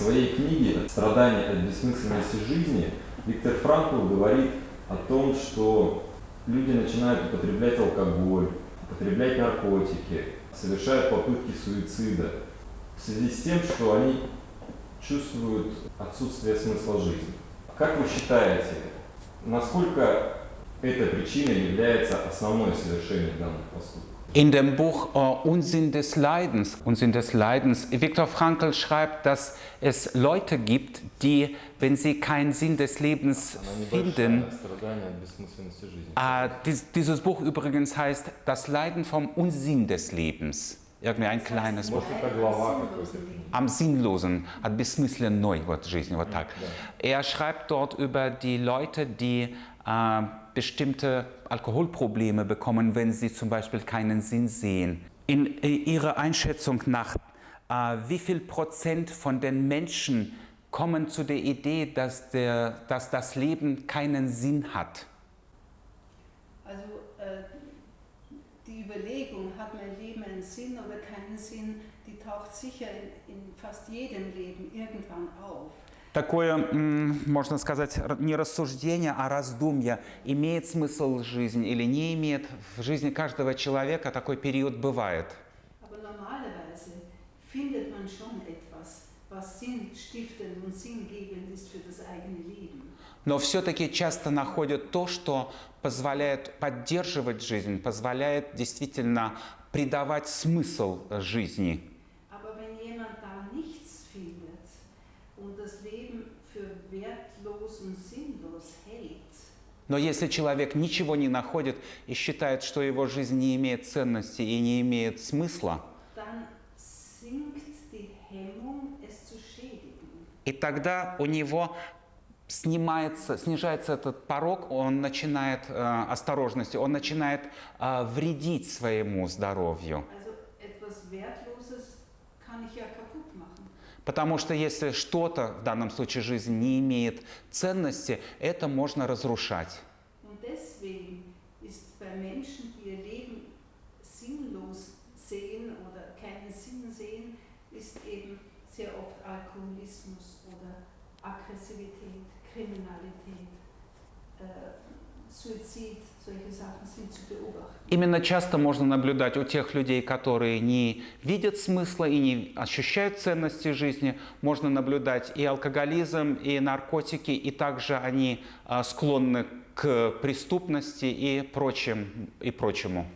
своей книге «Страдания от бессмысленности жизни» Виктор Франкл говорит о том, что люди начинают употреблять алкоголь, употреблять наркотики, совершают попытки суицида в связи с тем, что они чувствуют отсутствие смысла жизни. Как вы считаете, насколько эта причина является основной совершением данных поступков? In dem Buch äh, Unsinn des Leidens, Unsinn des Leidens, Viktor Frankl schreibt, dass es Leute gibt, die, wenn sie keinen Sinn des Lebens finden, страдание от бессмысленности жизни. äh, dies, dieses Buch übrigens heißt Das Leiden vom Unsinn des Lebens. Irgendwie ein kleines Buch. Может, это глава какой-то. Am Sinnlosen, от бессмысленной вот жизни, вот так. Er schreibt dort über die Leute, die äh, bestimmte Alkoholprobleme bekommen, wenn sie zum Beispiel keinen Sinn sehen. In äh, Ihrer Einschätzung nach, äh, wie viel Prozent von den Menschen kommen zu der Idee, dass, der, dass das Leben keinen Sinn hat? Also äh, die Überlegung, hat mein Leben einen Sinn oder keinen Sinn, die taucht sicher in, in fast jedem Leben irgendwann auf. Такое, можно сказать, не рассуждение, а раздумье. Имеет смысл жизнь или не имеет? В жизни каждого человека такой период бывает. Но все-таки часто находят то, что позволяет поддерживать жизнь, позволяет действительно придавать смысл жизни. Leben für wertlos und sinnlos hält, Но если человек ничего не находит и считает, что его жизнь не имеет ценности и не имеет смысла. И тогда у него снимается, снижается этот порог, он начинает э, осторожности, он начинает э, вредить своему здоровью. Also Потому что если что-то, в данном случае жизнь, не имеет ценности, это можно разрушать. Äh, Suizid, solche Sachen sind zu beobachten. Именно часто можно наблюдать у тех людей, которые не видят смысла и не ощущают ценности жизни, можно наблюдать и алкоголизм, и наркотики, и также они а, склонны к преступности и, прочим, и прочему.